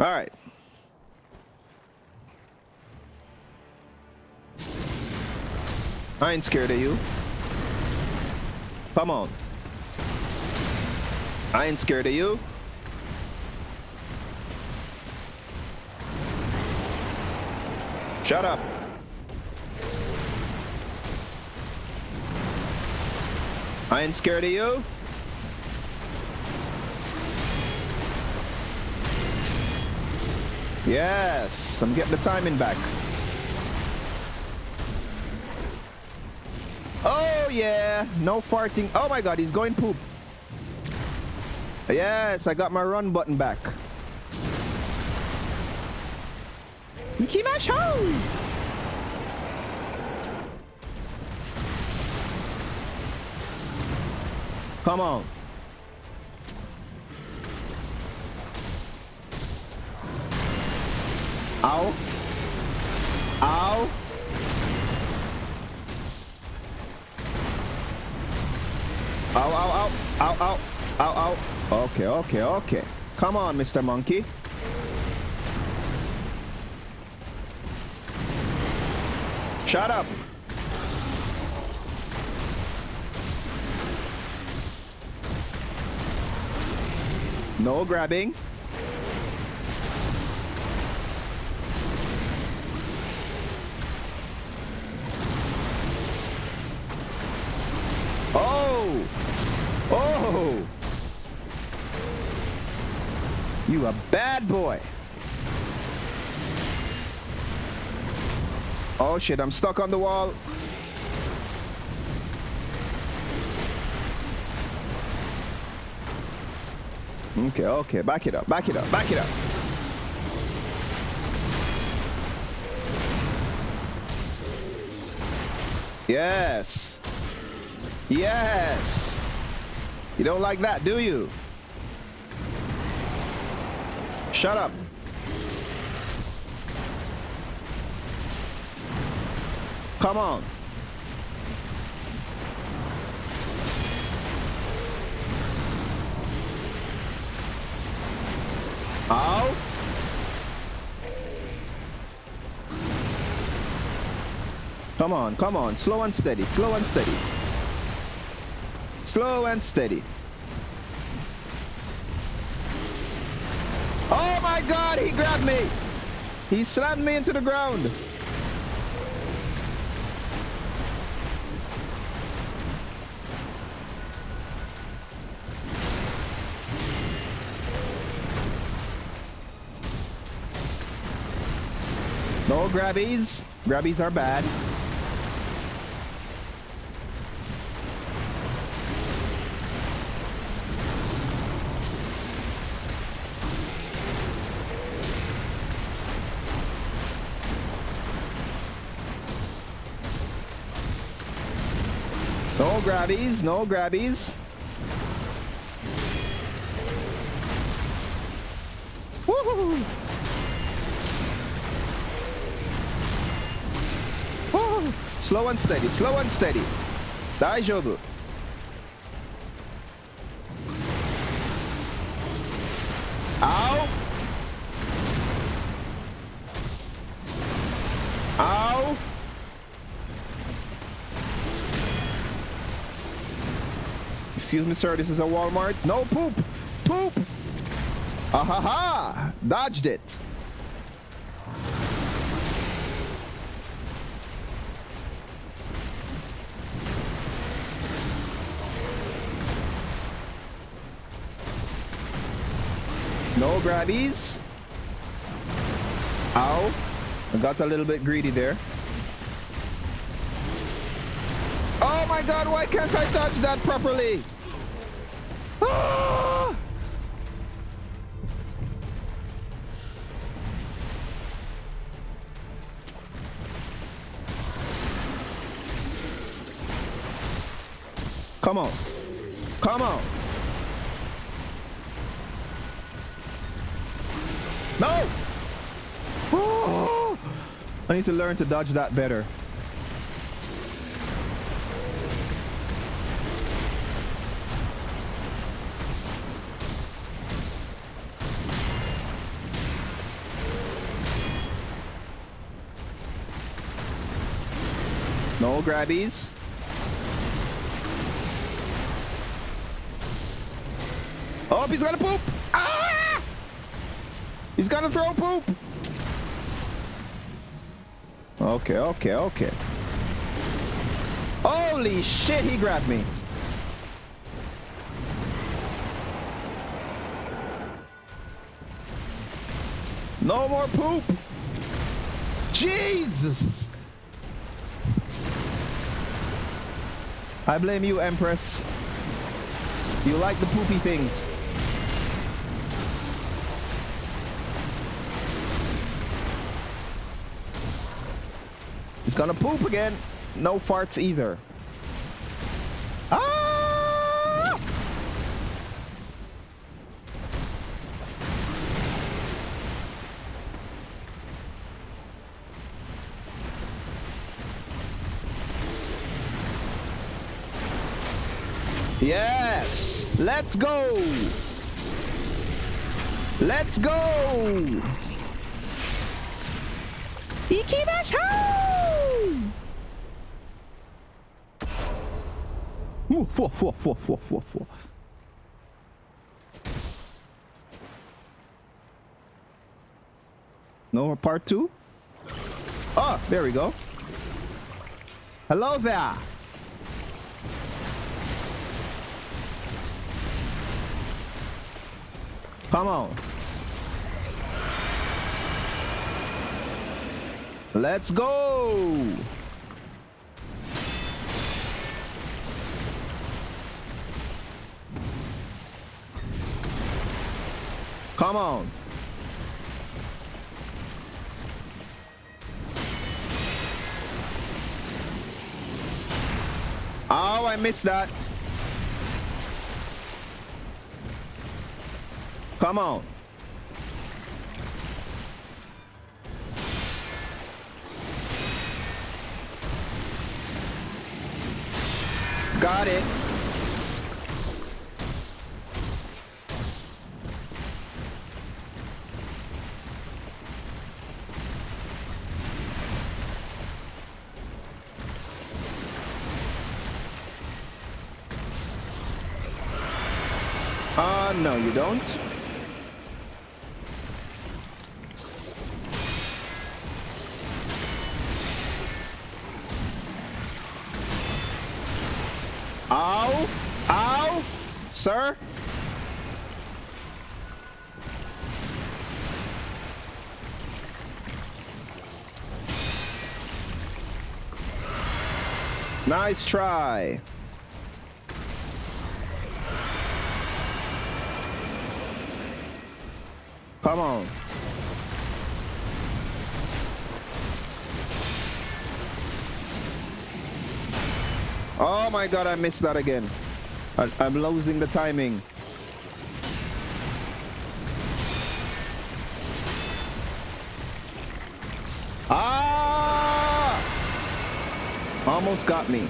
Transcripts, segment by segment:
All right. I ain't scared of you. Come on. I ain't scared of you. Shut up. I ain't scared of you. Yes, I'm getting the timing back. Oh yeah, no farting. Oh my god, he's going poop. Yes, I got my run button back. Mickey Ikimasho! Come on. Ow. Ow. Ow, ow, ow. Ow, ow. Ow, ow. Okay, okay, okay. Come on, Mr. Monkey. Shut up. No grabbing. Oh! You a bad boy. Oh shit, I'm stuck on the wall. Okay, okay, back it up, back it up, back it up. Yes. Yes. You don't like that, do you? Shut up. Come on. Ow. Come on, come on. Slow and steady, slow and steady. Slow and steady. Oh my god, he grabbed me. He slammed me into the ground. No grabbies. Grabbies are bad. Grabbies, no grabbies. Woohoo! Woo! Slow and steady, slow and steady. 大 Excuse me, sir, this is a Walmart. No poop! Poop! Ah ha ha! Dodged it. No grabbies. Ow. I got a little bit greedy there. Oh my god, why can't I dodge that properly? Ah! Come on. Come on. No! Oh! I need to learn to dodge that better. No grabbies. Oh, he's gonna poop! Ah! He's gonna throw poop! Okay, okay, okay. Holy shit, he grabbed me. No more poop! Jesus! I blame you, Empress. You like the poopy things. He's gonna poop again. No farts either. Yes! Let's go! Let's go! Ikimashou! Four. No part two? Oh, there we go. Hello there. Come on. Let's go. Come on. Oh, I missed that. Come on. Got it. Ah, uh, no, you don't. Ow! Ow! Sir? Nice try. Come on. Oh my god, I missed that again. I, I'm losing the timing. Ah! Almost got me.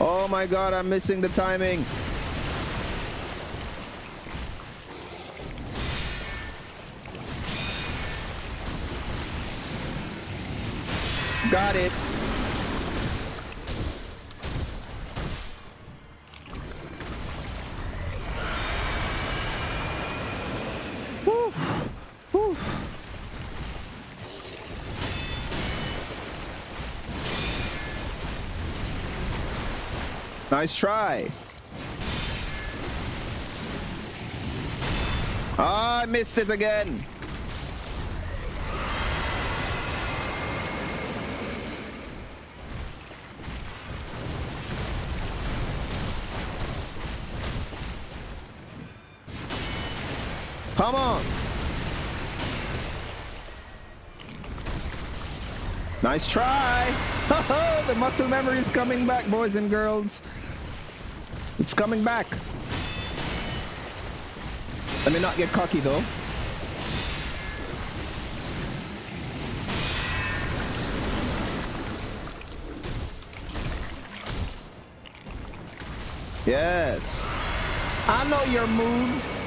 Oh my god, I'm missing the timing. Got it. Nice try. Ah, I missed it again. Come on. Nice try. the muscle memory is coming back, boys and girls. It's coming back. Let me not get cocky though. Yes. I know your moves.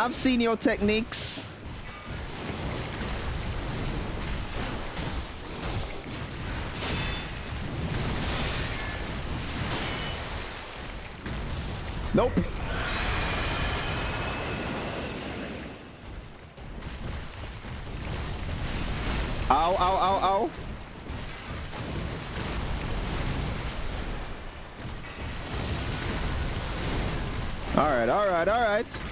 I've seen your techniques. Nope. Ow, ow, ow, ow. All right, all right, all right.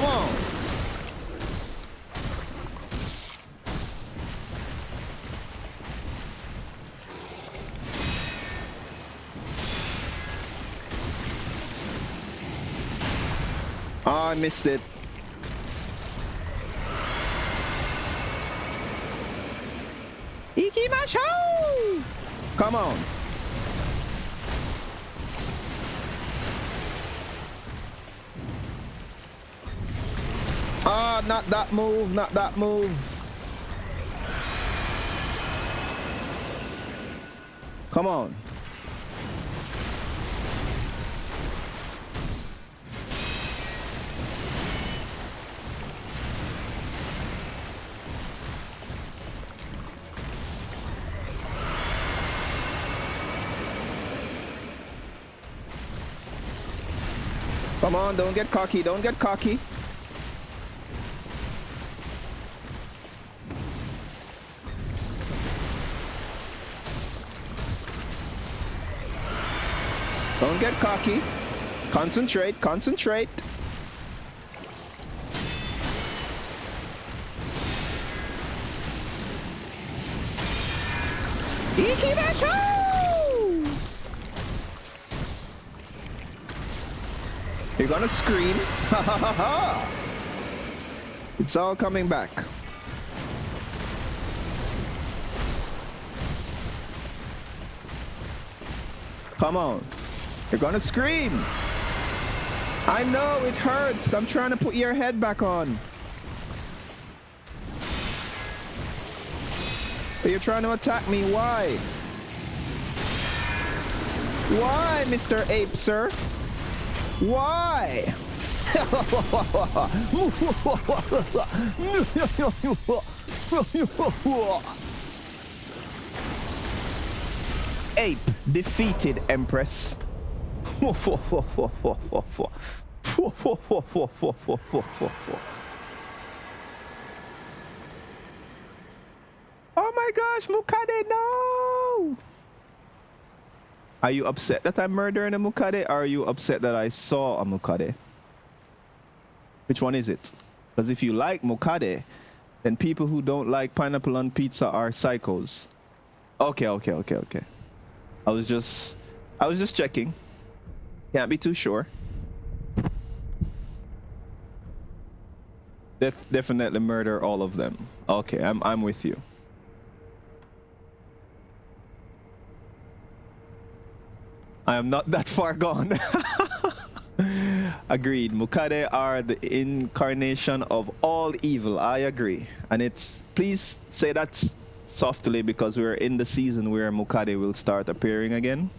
Come on. Oh, I missed it. Ikimashou! Come on. Not that move, not that move. Come on. Come on, don't get cocky, don't get cocky. Don't get cocky. Concentrate, concentrate. Ikimashou! You're gonna scream. Ha ha ha ha! It's all coming back. Come on. You're gonna scream. I know it hurts. I'm trying to put your head back on. But you're trying to attack me. Why? Why, Mr. Ape, sir? Why? Ape defeated Empress. Oh my gosh, Mukade, no! Are you upset that I'm murdering a Mukade or are you upset that I saw a Mukade? Which one is it? Because if you like Mukade, then people who don't like pineapple on pizza are psychos. Okay, okay, okay, okay. I was just I was just checking. Can't be too sure. Def definitely murder all of them. Okay, I'm I'm with you. I am not that far gone. Agreed. Mukade are the incarnation of all evil. I agree. And it's please say that softly because we're in the season where Mukade will start appearing again.